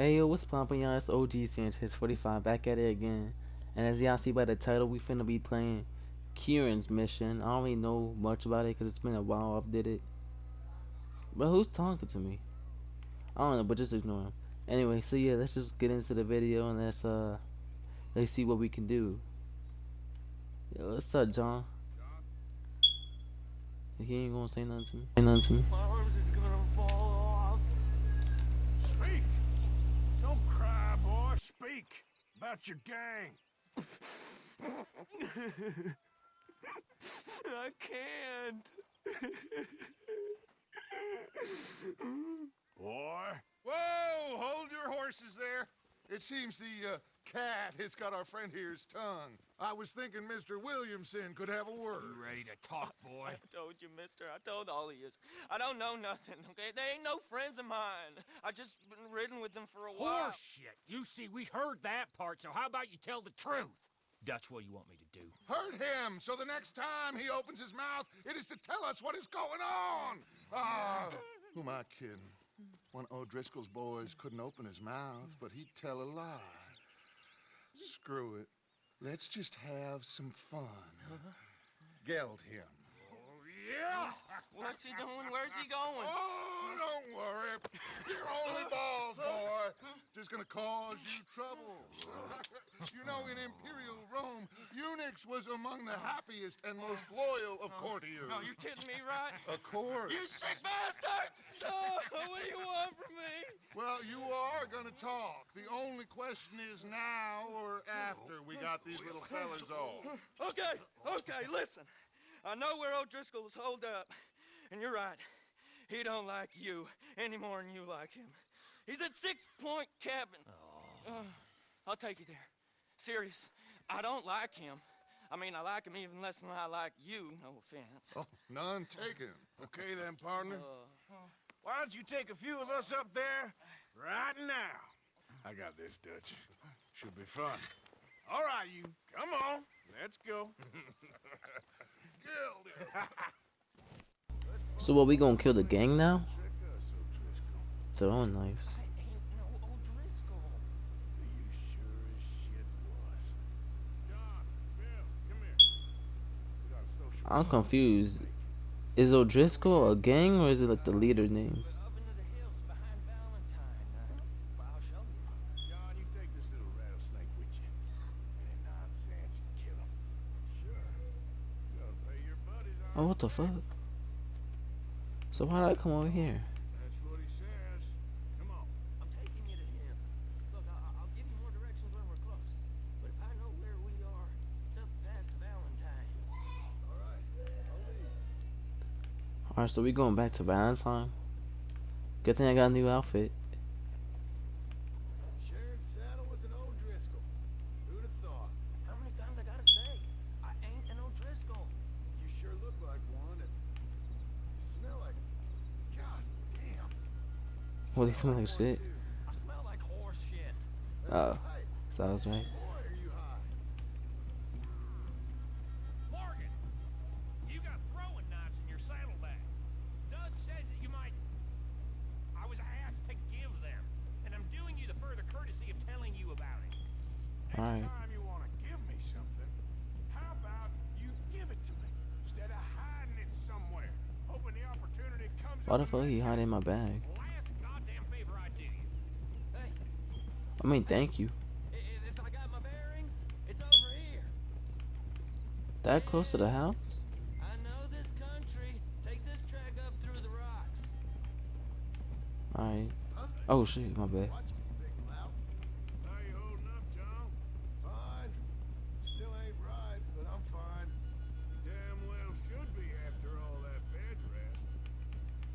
Hey yo, what's poppin' y'all? It's OG Sanchez 45 back at it again. And as y'all see by the title, we finna be playing Kieran's mission. I don't really know much about it because it's been a while I've did it. But who's talking to me? I don't know, but just ignore him. Anyway, so yeah, let's just get into the video and let's uh let's see what we can do. Yo, what's up, John? He ain't gonna say nothing to me. Say nothing to me. My arms is gonna fall off. Speak! Don't cry, boy. Speak about your gang. I can't. Boy. Whoa! Hold your horses there. It seems the uh, cat it's got our friend here's tongue. I was thinking Mr. Williamson could have a word. You ready to talk, boy? I told you, mister. I told all of you. I don't know nothing, okay? They ain't no friends of mine. I just been ridden with them for a while. Horseshit. You see, we heard that part, so how about you tell the truth? That's what you want me to do? Hurt him, so the next time he opens his mouth, it is to tell us what is going on. Ah, who am I kidding? One of O'Driscoll's boys couldn't open his mouth, but he'd tell a lie. Screw it. Let's just have some fun. Geld him. Yeah! What's he doing? Where's he going? Oh, don't worry. You're only balls, boy. Just gonna cause you trouble. you know, in Imperial Rome, eunuchs was among the happiest and most loyal of oh, courtiers. No, you kidding me, right? Of course. You sick bastard! Oh, what do you want from me? Well, you are gonna talk. The only question is now or after we got these little fellas off. Okay, okay, listen. I know where O'Driscoll's holed up, and you're right. He don't like you any more than you like him. He's at Six Point Cabin. Uh, I'll take you there. Serious. I don't like him. I mean, I like him even less than I like you. No offense. Oh, none taken. Okay then, partner. Uh, Why don't you take a few of us up there right now? I got this, Dutch. Should be fun. All right, you. Come on. Let's go. So what we gonna kill the gang now? Throwing knives. I'm confused. Is O'Driscoll a gang or is it like the leader name? Up into the hills behind Valentine. Uh, well, I'll show you. John, you take this little rattlesnake with you. Any nonsense, you kill him. Sure. You gotta pay your buddies off. Oh, what the fuck? So why did I come over here? That's what he says. Come on. I'm taking you to him. Look, I- I'll give you more directions when we're close. But if I know where we are, it's up past Valentine. Alright, so we going back to Valentine. Good thing I got a new outfit. Sharing saddle with an O'Driscoll. Who'd have thought? How many times I gotta say? I ain't an O'Driscoll. You sure look like one, and you smell like. God damn. Well, they smell like shit. I smell like horse shit. Oh, so I was right. Boy, are you high. Morgan, you got throwing knives in your saddlebag. Dutch said that you might. I was asked to give them, and I'm doing you the further courtesy of telling you about it. Next Alright. time you want to give me something, how about you give it to me instead of hiding it somewhere, hoping the opportunity comes. Why the fuck he eventually. hiding in my bag? Last goddamn favor I do you. Hey, I mean, thank you. That close to the house? Alright. Oh shit, my bad. Watch it, big lout. How you holding up, John? Fine. Still ain't right, but I'm fine. Damn well should be after all that bed rest.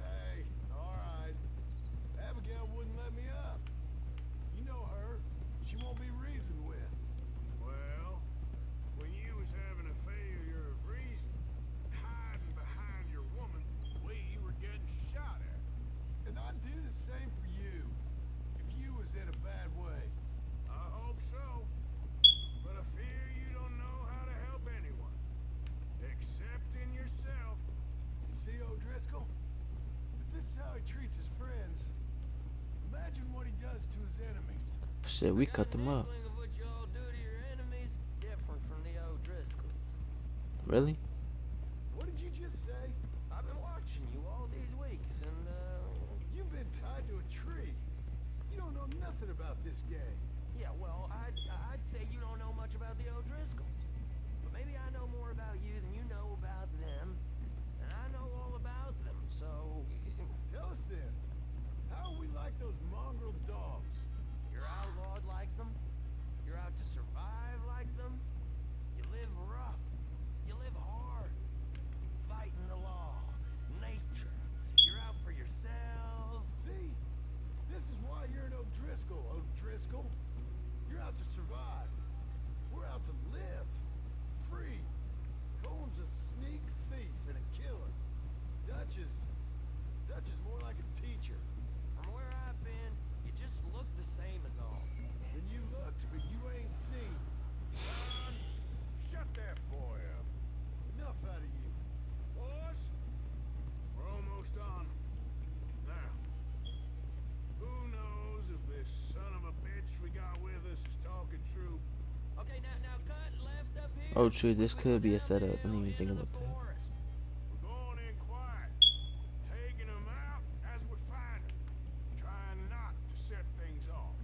Hey, all right. Abigail wouldn't let me up. You know her. She won't be reasoned with. Well, when you was having a failure of reason, hiding behind your woman, the way you were getting shot at. And I'd do the same for you. If you Shit, we cut them up. Handling of what y'all do to your enemies different from the O'Driscolls. Really? What did you just say? I've been watching you all these weeks, and uh, You've been tied to a tree. You don't know nothing about this gang. yeah, well, I'd I'd say you don't know much about the O'Driscolls, but maybe I know more about you than you know about them, and I know all about them. So Tell us then, how are we like those mongrel dogs? you're outlawed like them. You're out to survive like them. You live rough. You live hard. Fighting the law, nature. You're out for yourselves. See? This is why you're an O'Driscoll, O'Driscoll. You're out to survive. We're out to live. Free. Colm's a sneak thief and a killer. Dutch is... Dutch is more like a teacher. From where I've been, you just look the same as all. Then you looked, but you ain't seen. Son, shut that boy up. Enough out of you. Boys, we're almost done. Now, who knows if this son of a bitch we got with us is talking true? Okay, now now cut left up here. Oh, true. This could be a setup. I didn't even think about that. forest. We're going in quiet, taking them out as we find them, trying not to set things off.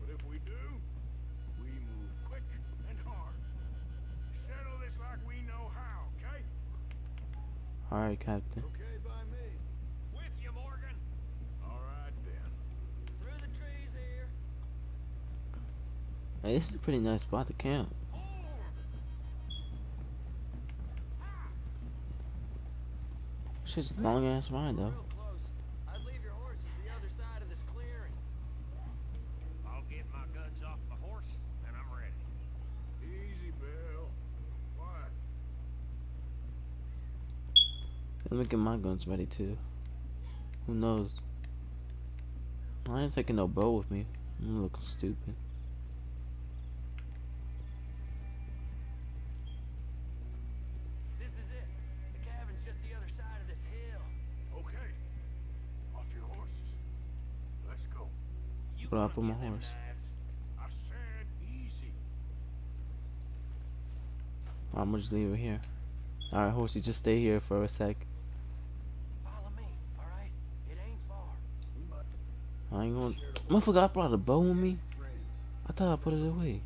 But if we do, we move quick and hard. Settle this like we know how, okay? Alright, Captain. Okay by me. With you, Morgan. All right then. Through the trees here. Hey, this is a pretty nice spot to camp. Shit's a long ass ride though. Real close. I'd leave your horses the other side of this clearing. I'll get my guns off my horse, and I'm ready. Easy, Bill. Quiet. Let me get my guns ready too. Who knows? I ain't taking no bow with me. I'm looking stupid. I put my horse? I'm gonna just leave it here. Alright, horsey, just stay here for a sec. Me. I ain't gonna. Motherfucker, I brought a bow with me. I thought I put it away.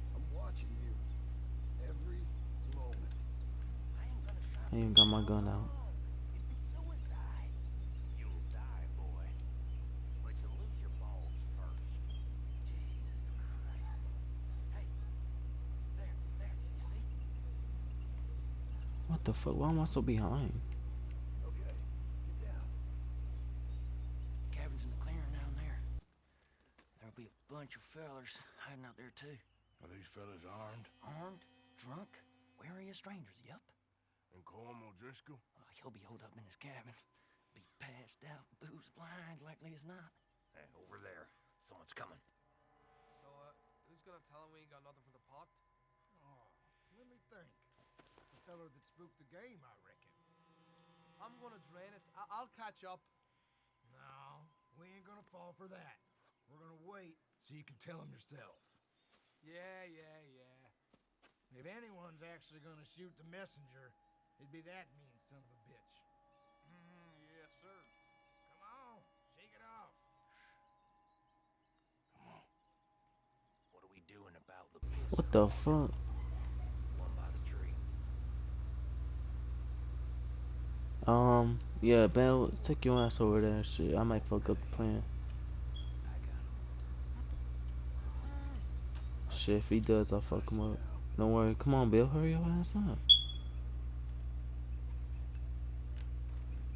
I even got my gun out. It'd be suicide. You'll die, boy. But you lose your balls first. Jesus Christ. Hey. There, there. You see? What the fuck? Why am I so behind? Okay, get down. Cabin's in the clearing down there. There'll be a bunch of fellers hiding out there too. Are these fellas armed? Armed, drunk, wary of strangers. Yup. And Colm O'Driscoll? Uh, he'll be holed up in his cabin. Be passed out, booze blind, likely as not. Hey, over there. Someone's coming. So, uh, who's gonna tell him we ain't got nothing for the pot? Oh, let me think. The feller that spooked the game, I reckon. I'm gonna drain it. I- I'll catch up. No, we ain't gonna fall for that. We're gonna wait so you can tell him yourself. Yeah, yeah, yeah. If anyone's actually gonna shoot the messenger, it'd be that mean son of a bitch. Mm-hmm, yes, sir. Come on, shake it off. Come on. What are we doing about the? What the fuck? One by the tree. Um, yeah, Bell, take your ass over there. Shit, I might fuck up the plan. Shit, if he does, I'll fuck him up. Don't worry. Come on, Bill. Hurry your ass up.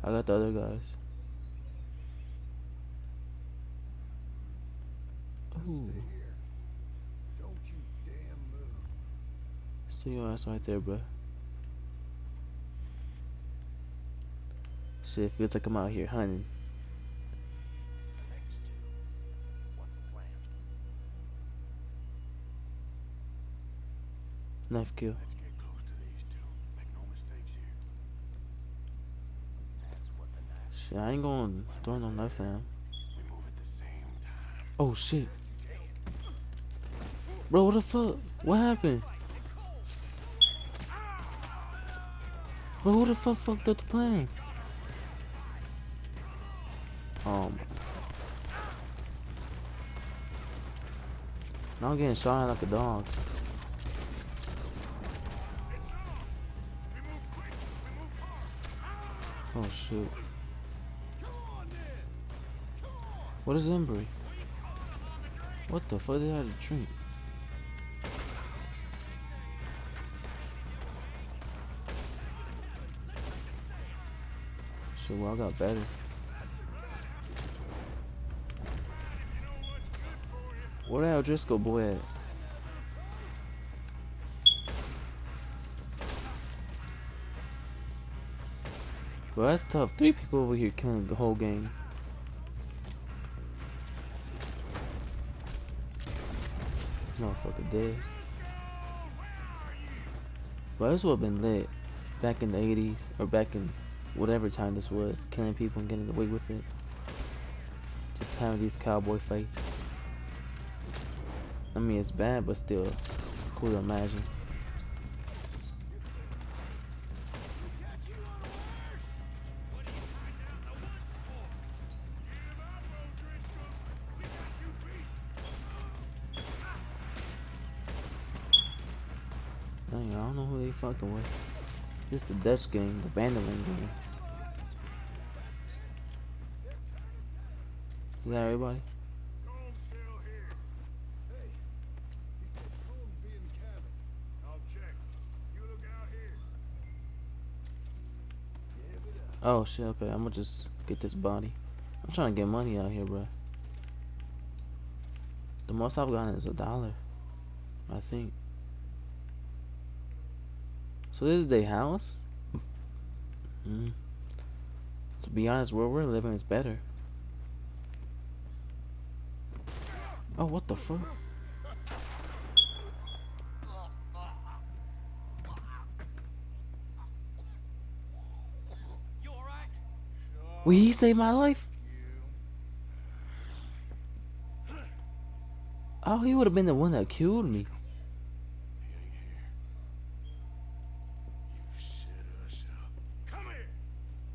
I got the other guys. Ooh, Stay here. Don't you damn move. stay your ass right there, bro. Shit, feels like I'm out here hunting. Knife kill. I ain't going to throw no knives at him. Oh shit. Bro, what the fuck? What happened? Bro, who the fuck fucked up the plan? Um. Now I'm getting shot like a dog. Oh shoot. What is Embry? What the fuck did I drink? Shit, well I got better. Where the Driscoll boy at? Bro, that's tough. Three people over here killing the whole game. Motherfucker dead. But this would have been lit back in the 80s or back in whatever time this was, killing people and getting away with it. Just having these cowboy fights. I mean, it's bad, but still, it's cool to imagine. Dang, I don't know who they fucking with. This the Dutch game, the Vanderland game. Is that everybody? Comb's still here. Hey, he said Combs be in the cabin. I'll check. You look out here. Give it up. Oh shit, okay, I'm gonna just get this body. I'm trying to get money out here, bro. The most I've gotten is a dollar. I think. So this is their house? Mm. To be honest, where we're living is better. Oh, what the fuck? You alright? Will he save my life? Oh, he would have been the one that killed me. He ain't here. He was here, I swear. If I was sending you set us up. Come here.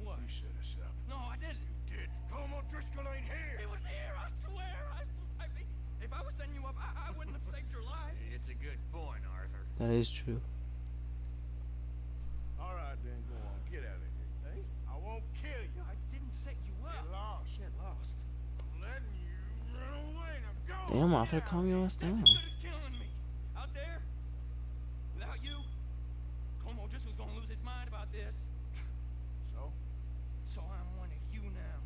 What? You set us up. No, I didn't. You did. Colm O'Driscoll ain't here. He was here, I swear. I, I mean, if I was setting you up, I, I wouldn't have saved your life. It's a good point, Arthur. That is true. All right, then go on. Get out of here. Hey, I won't kill you. I didn't set you Get up. lost. Get lost. I'm letting you run away. Now go. Damn, Arthur, calm your ass down. as good as killing me. Out there, without you, Como just was gonna lose his mind about this. So, So I'm one of you now.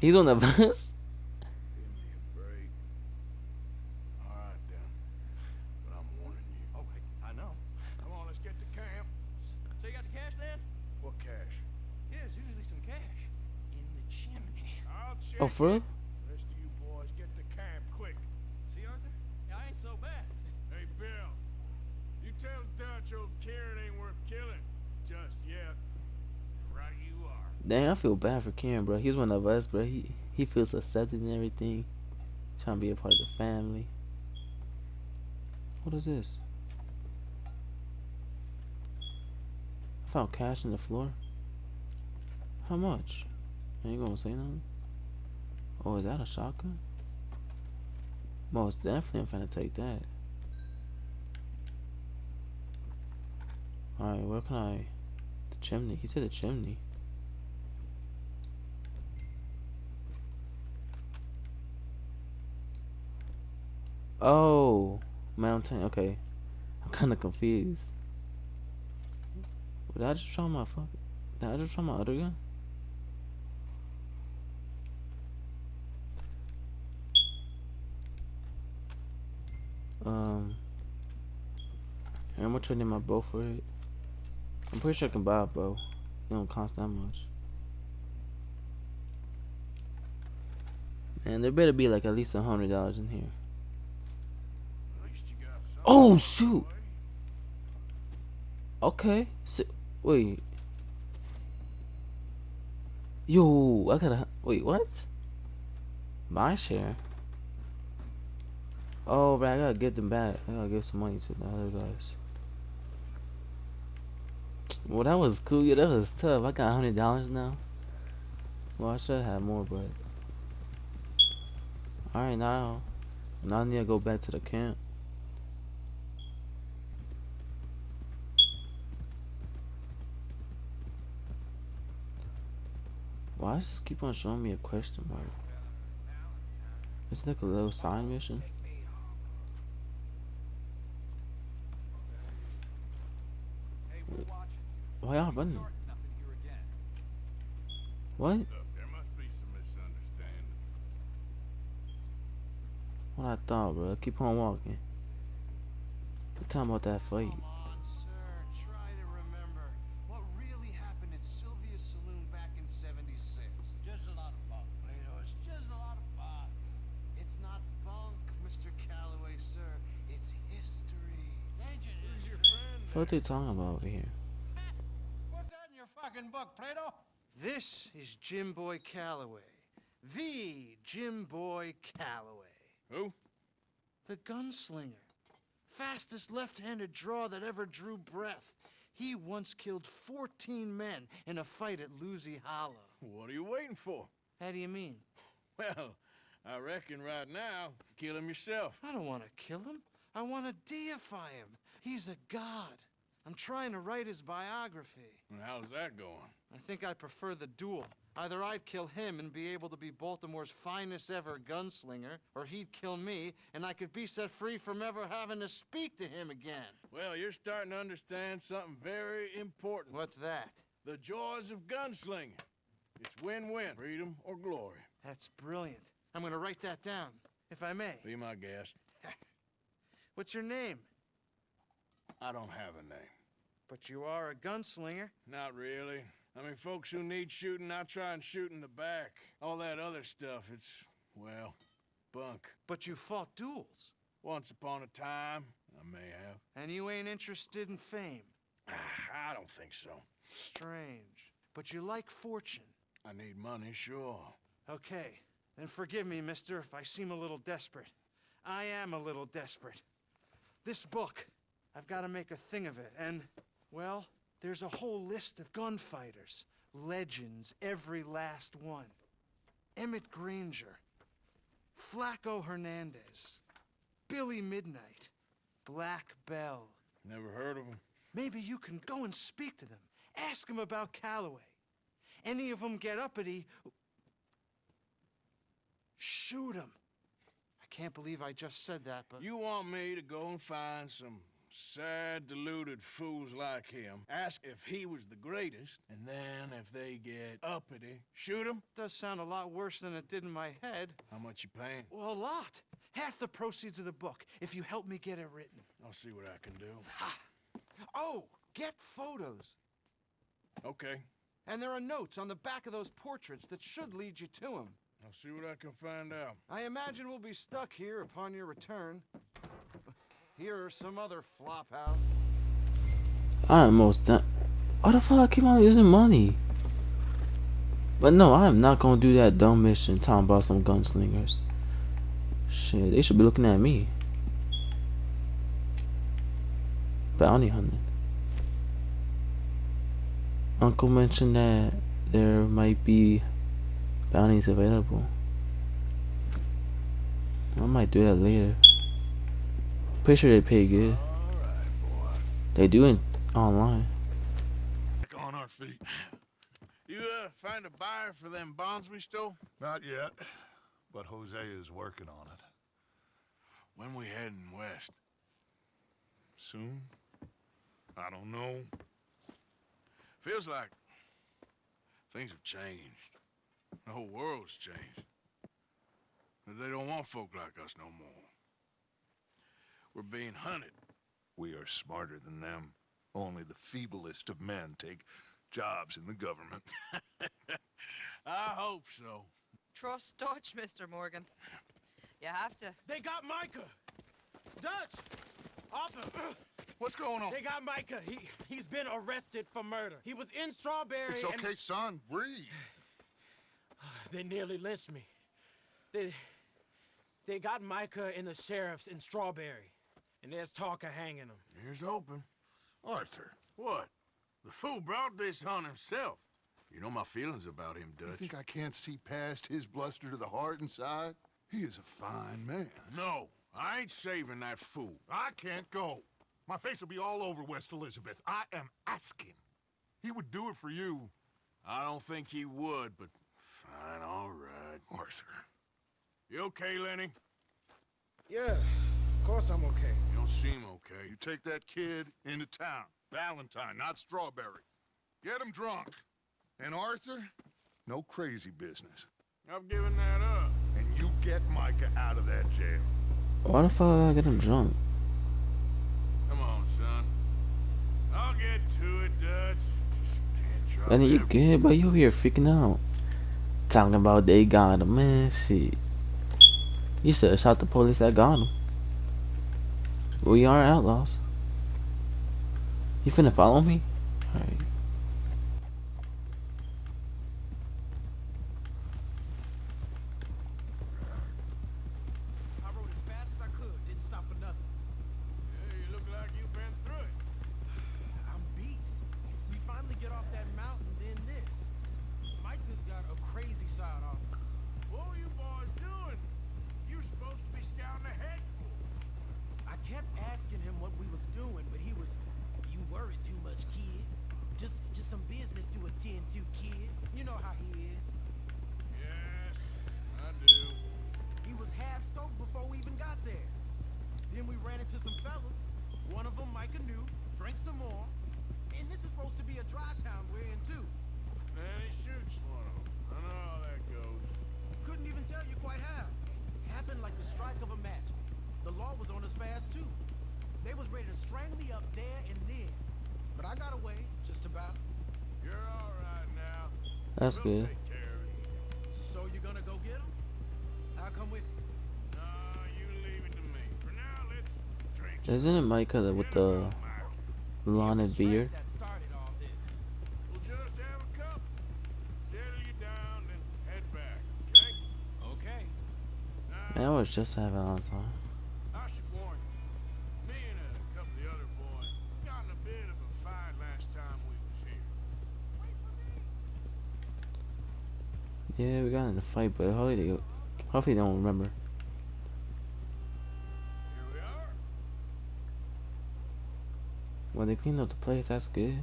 He's on the bus? give me a break. All right, then. But I'm warning you. Oh, hey, I know. Come on, let's get to camp. So you got the cash then? What cash? Yeah, there's usually some cash in the chimney. I'll check. Oh, for real? Rest of you boys get to camp quick. See, Arthur? Yeah, I ain't so bad. Hey, Bill. You tell Dutch old Kieran ain't worth killing. Just yet. Right you are. Dang, I feel bad for Kieran, bro. He's one of us, bro. He he feels accepted and everything. Trying to be a part of the family. What is this? I found cash in the floor. How much? Ain't you gonna say nothing? Oh, is that a shotgun? Most definitely I'm finna take that. Alright, where can I... The chimney. He said the chimney. Oh, mountain. Okay, I'm kind of confused. Did I just try my fuck? Did I just try my other gun? Um, I'm gonna trade in my bow for it. I'm pretty sure I can buy a bow. It don't cost that much. And there better be like at least a hundred dollars in here. At least you got something. Oh shoot! Okay. So, wait. Yo, I gotta. Wait, what? My share. Oh, but I gotta get them back. I gotta give some money to the other guys. Well, that was cool. Yeah, that was tough. I got a hundred dollars now. Well, I should have more, but all right now. Now I need to go back to the camp. Why does this keep on showing me a question mark? It's like a little sign mission. Why y'all running? What? What I thought, bro. Keep on walking. What talking about that fight? Come on, sir. Try to remember what really happened at Sylvia's Saloon back in 76. Just a lot of bunk, Plato. It's just a lot of bunk. It's not bunk, Mr. Calloway, sir. It's history. Ancient Who's your friend? What they talking about over here? Put that in your fucking book, Plato. This is Jim Boy Calloway. The Jim Boy Calloway. Who? The gunslinger. Fastest left-handed draw that ever drew breath. He once killed 14 men in a fight at Lucy Hollow. What are you waiting for? How do you mean? Well, I reckon right now, kill him yourself. I don't want to kill him. I want to deify him. He's a god. I'm trying to write his biography. And how's that going? I think I prefer the duel. Either I'd kill him and be able to be Baltimore's finest ever gunslinger, or he'd kill me and I could be set free from ever having to speak to him again. Well, you're starting to understand something very important. What's that? The joys of gunslinging. It's win-win, freedom or glory. That's brilliant. I'm gonna write that down, if I may. Be my guest. What's your name? I don't have a name. But you are a gunslinger. Not really. I mean, folks who need shooting, I try and shoot in the back. All that other stuff, it's, well, bunk. But you fought duels. Once upon a time, I may have. And you ain't interested in fame. Ah, I don't think so. Strange. But you like fortune. I need money, sure. Okay, then forgive me, mister, if I seem a little desperate. I am a little desperate. This book, I've got to make a thing of it, and, well, there's a whole list of gunfighters. Legends, every last one. Emmett Granger, Flaco Hernandez, Billy Midnight, Black Belle. Never heard of him. Maybe you can go and speak to them. Ask them about Calloway. Any of them get uppity, shoot them. I can't believe I just said that, but You want me to go and find some sad, deluded fools like him, ask if he was the greatest, and then if they get uppity, shoot him? does sound a lot worse than it did in my head. How much you paying? Well, a lot. Half the proceeds of the book, if you help me get it written. I'll see what I can do. Ha! Oh, get photos. Okay, And there are notes on the back of those portraits that should lead you to him. I'll see what I can find out. I imagine we'll be stuck here upon your return. Here are some other flophouse. I am most done. Why the fuck I keep on using money? But no, I am not gonna do that dumb mission talking about some gunslingers. Shit, they should be looking at me. Bounty hunting. Uncle mentioned that there might be bounties available. I might do that later. Pretty sure they pay good. They do it online. On our feet. You, uh, find a buyer for them bonds we stole? Not yet, but Hosea is working on it. When we heading west? Soon? I don't know. Feels like things have changed. The whole world's changed. But they don't want folk like us no more. We're being hunted. We are smarter than them. Only the feeblest of men take jobs in the government. I hope so. Trust Dutch, Mr. Morgan. You have to. They got Micah. Dutch. Arthur. What's going on? They got Micah. He he's been arrested for murder. He was in Strawberry. It's and- okay, son. Breathe. They nearly lynched me. They They got Micah and the sheriffs in Strawberry, and there's talk of hanging him. Here's open. Arthur, What? The fool brought this on himself. You know my feelings about him, Dutch. you think I can't see past his bluster to the heart inside? He is a fine man. No, I ain't saving that fool. I can't go. My face will be all over West Elizabeth. I am asking. He would do it for you. I don't think he would, but fine, all right. Arthur. You okay, Lenny? Yeah, of course I'm okay. Don't seem okay. You take that kid into town. Valentine, not Strawberry. Get him drunk. And Arthur, no crazy business. I've given that up. And you get Micah out of that jail. Why the fuck I get him drunk? Come on, son. I'll get to it, Dutch. Just can't drop Lenny, you good, bro? You here freaking out. Talking about they got him, man. Shit. You should have shot the police that got him. We are outlaws. You finna follow me? Alright. I rode as fast as I could, didn't stop for nothing. Yeah, you look like you've been through it. I'm beat. We finally get off that mountain, then this. Micah's got a crazy side off. What were you boys doing? You were supposed to be scouting ahead for. I kept asking him what we was doing, but he was, you worry too much, kid. Just, just some business to attend to, kid. You know how he is. Yes, I do. He was half soaked before we even got there. Then we ran into some fellas. One of them Micah knew, drank some more. And this is supposed to be a dry town we're in too. Then he shoots one of them. I know how that goes. Couldn't even tell you quite how. Happened like the strike of a match. The law was on us fast too. They was ready to strangle me up there and then. But I got away, just about. You're all right now. That's good. take care of it. So you gonna go get him? I'll come with you. No, you leave it to me. For now, let's drink. Isn't it Micah that with the blonde beard? That started all this. We'll just have a cup. Settle you down, then head back, okay? Okay. Man, I was just having Valentine. I should warn you. Me and a couple of the other boys got in a bit of a fight last time we was here. Yeah, we got in a fight, but hopefully they, hopefully they don't remember. Here we are. When they cleaned up the place, that's good.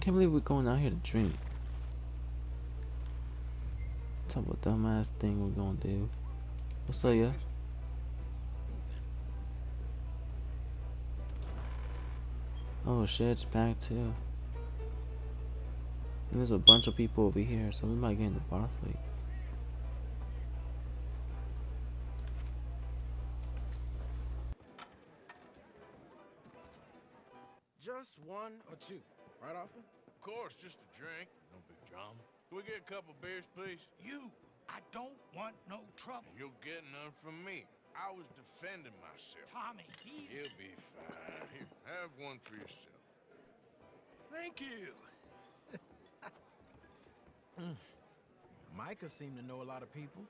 Can't believe we're going out here to drink. Talk about dumbass thing we're gonna do. What's up, yeah? Oh shit, it's back too. And there's a bunch of people over here, so we might get in the bar fight. Just one or two, right, Arthur? Of course, just a drink. No big drama. Can we get a couple beers, please? You, I don't want no trouble. You'll get none from me. I was defending myself. Tommy, he's... He'll be fine. Here, have one for yourself. Thank you. Micah seemed to know a lot of people.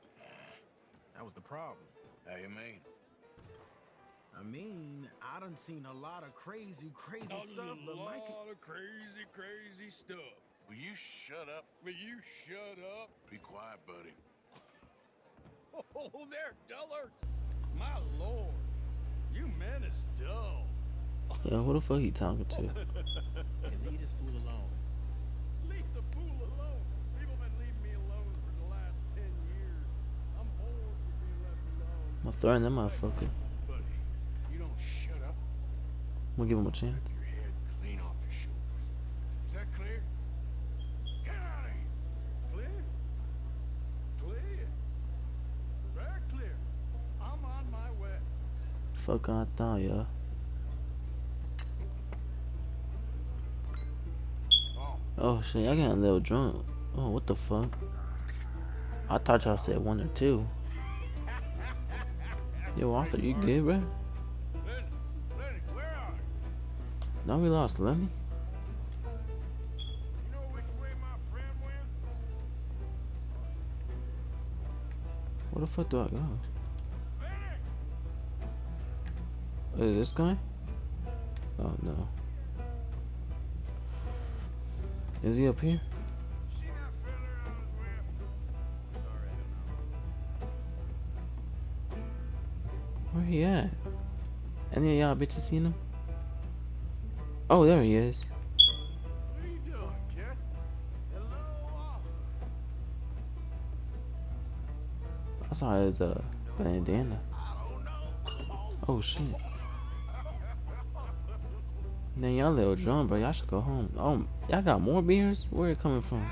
That was the problem. How you mean? I mean, I done seen a lot of crazy, crazy stuff, but Micah. of crazy, crazy stuff. Will you shut up? Will you shut up? Be quiet, buddy. Oh, there, Dullard! My lord, you men is dull. yeah, who the fuck he talking to? And leave this fool alone. Leave the fool alone. People been leaving me alone for the last ten years. I'm bored with being left alone. I'm gonna throw in that motherfucker. Buddy, you don't shut up. I'm gonna give him a chance. Keep your head clean off your shoulders. Is that clear? Get out of here. Clear? Clear? Very clear. I'm on my. Fuck I thought, yeah. Oh, Oh shit, I got a little drunk. Oh, what the fuck? I thought y'all said one or two. Yo, Arthur, you good, bro? Now we lost Lenny. Where the fuck do I go? Is this guy? Oh no. Is he up here? He at? Any of y'all bitches seen him? Oh, there he is. You? I saw his uh bandana. Oh shit. Then y'all little drunk, bro. Y'all should go home. Oh, y'all got more beers? Where it coming from?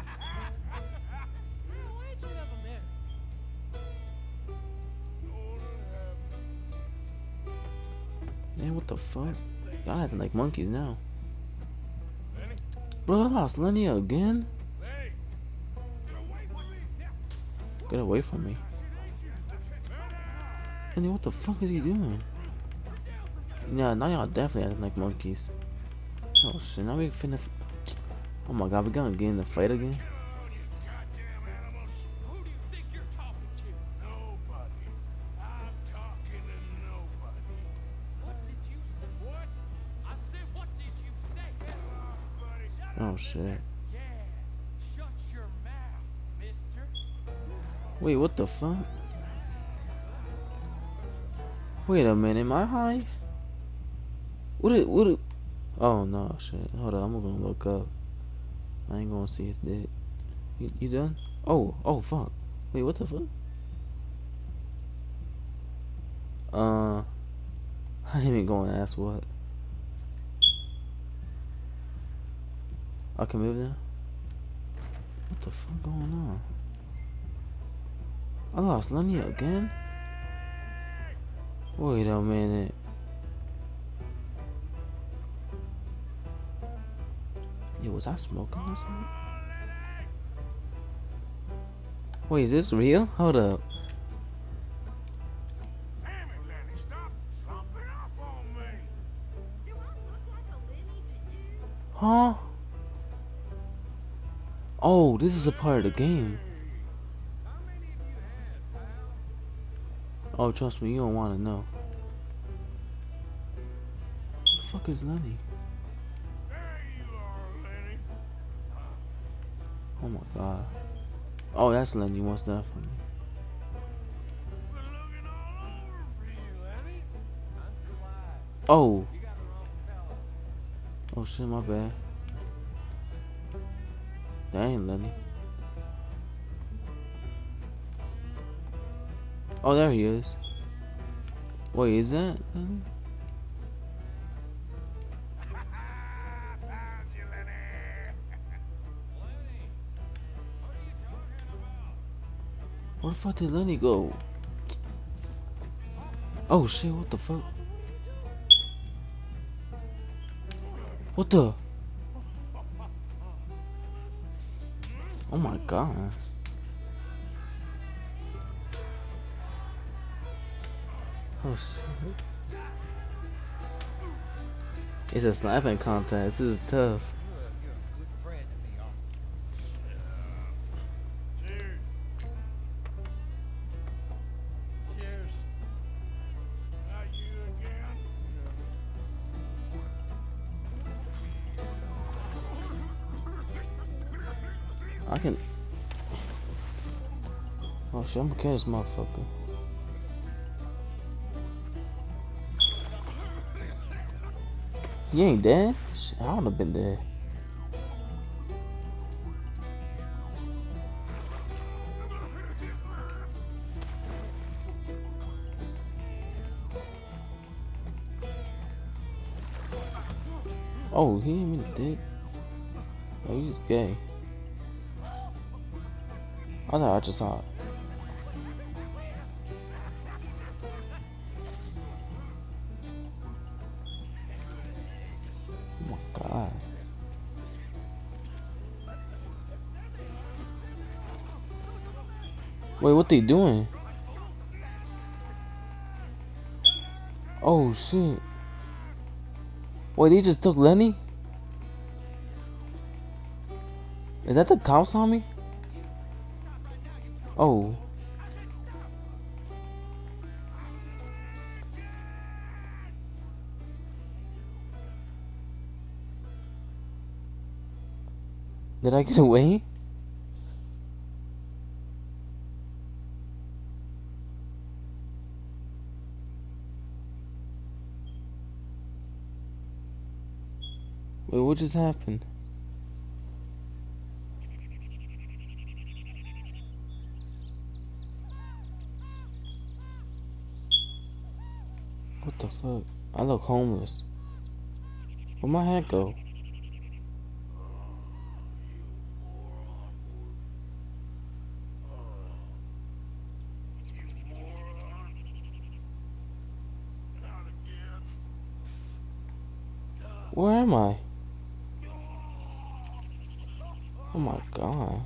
The fuck? Y'all acting like monkeys now. Bro, I lost Lenny again? Get away from me! Get away from me. Lenny, what the fuck is he doing? Yeah, now y'all definitely acting like monkeys. Oh shit, now we finna. F oh my god, we gonna get in the fight again? Shit. Shut your mouth, mister. Wait, what the fuck? Wait a minute, am I high? What it, what it, oh no, shit. Hold on, I'm gonna look up. I ain't gonna see his dick. You, you done? Oh, oh fuck. Wait, what the fuck? Uh, I ain't even gonna ask what. I can move now? What the fuck going on? I lost Lenny again? Wait a minute. Yo, was I smoking or something? Wait, is this real? Hold up. Damn Oh, this is a part of the game. Oh, trust me, you don't want to know. Who the fuck is Lenny? Oh my god. Oh, that's Lenny, all over for. Oh, oh shit, my bad. Ain't Lenny. Oh, there he is. Wait, is that Lenny? Where the fuck did Lenny go? Oh shit, what the fuck? What the? Oh my god. Oh shit. It's a slapping contest. This is tough. Kill this motherfucker. You ain't dead? Shit, I would have been dead. Oh, he ain't even dead. Oh, he's gay. I thought I just saw it. Oh my god. Wait, what they doing? Oh shit. Wait, they just took Lenny? Is that the cops on me? Oh. Did I get away? Wait, what just happened? What the fuck? I look homeless. Where'd my hat go? Where am I? Oh my god.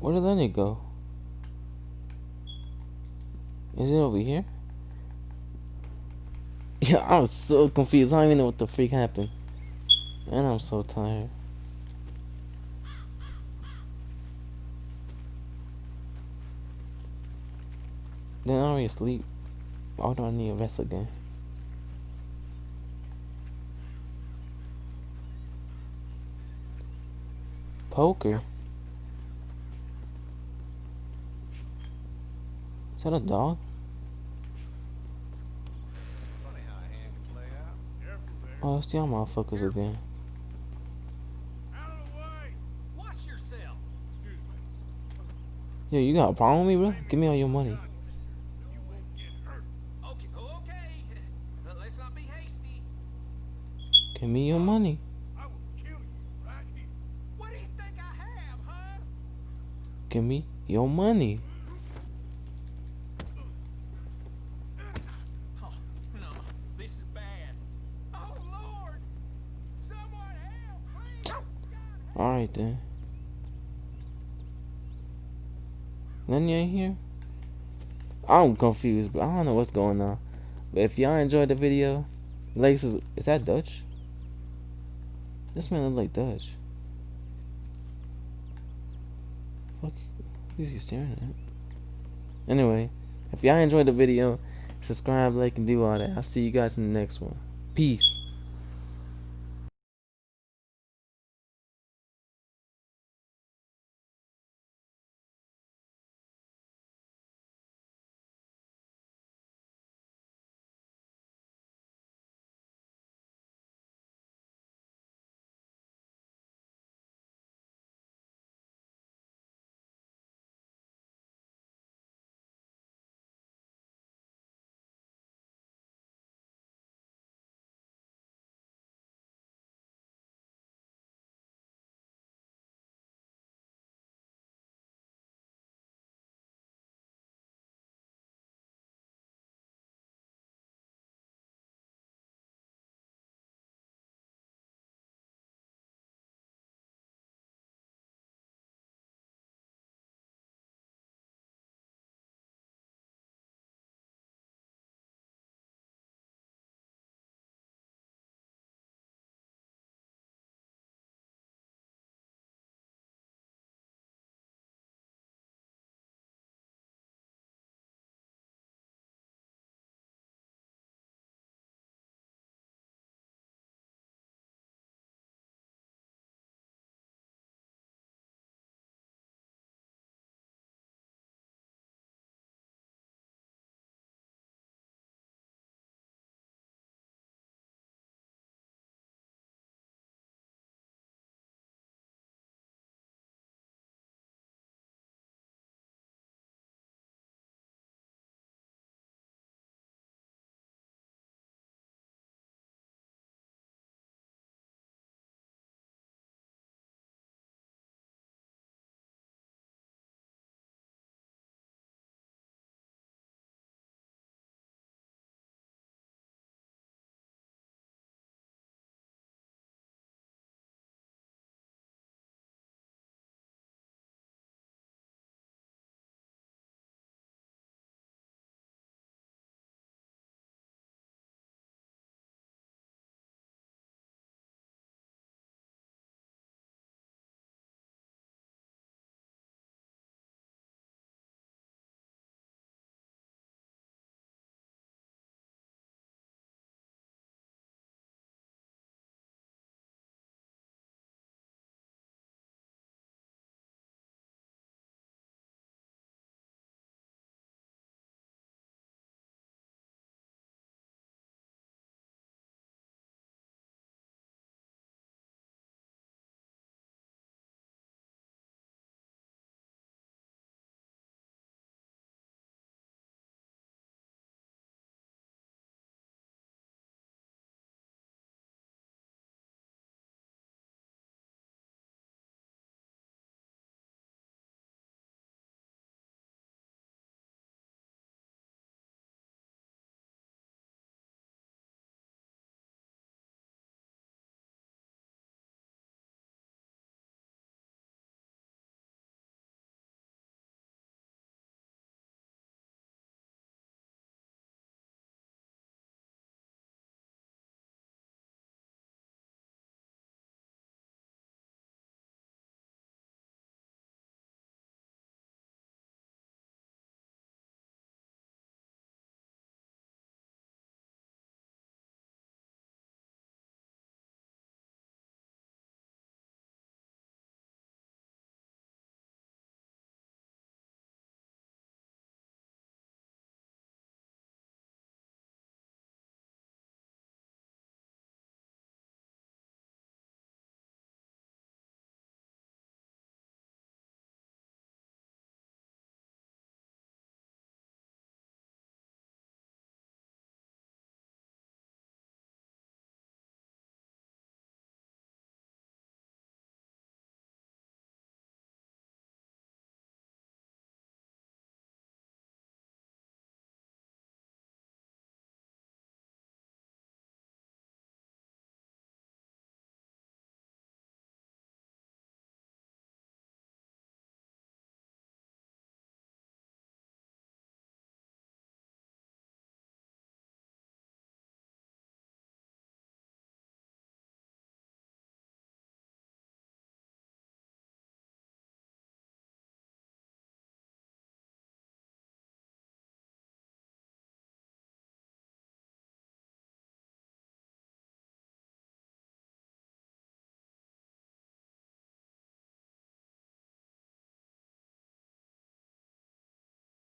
Where did Lenny go? Is it over here? Yeah, I'm so confused. I don't even know what the freak happened. And I'm so tired. Already asleep. Why do I need a rest again? Poker? Is that a dog? Funny how a hand can play out. Careful there. Oh, it's y'all motherfuckers again. Out of the way! Watch yourself! Excuse me. Yo, you got a problem with me, bro? Give me all your money. You won't get hurt. Okay, oh, okay. But let's not be hasty. Give me your money. I will kill you right here. What do you think I have, huh? Give me your money. Oh, no. This is bad. Oh, Lord! Help, please! Alright then. None ain't here? I'm confused, but I don't know what's going on. But if y'all enjoyed the video, like, is, is that Dutch? This man look like Dutch. Fuck, who is he staring at? Anyway, if y'all enjoyed the video, subscribe, like, and do all that. I'll see you guys in the next one. Peace.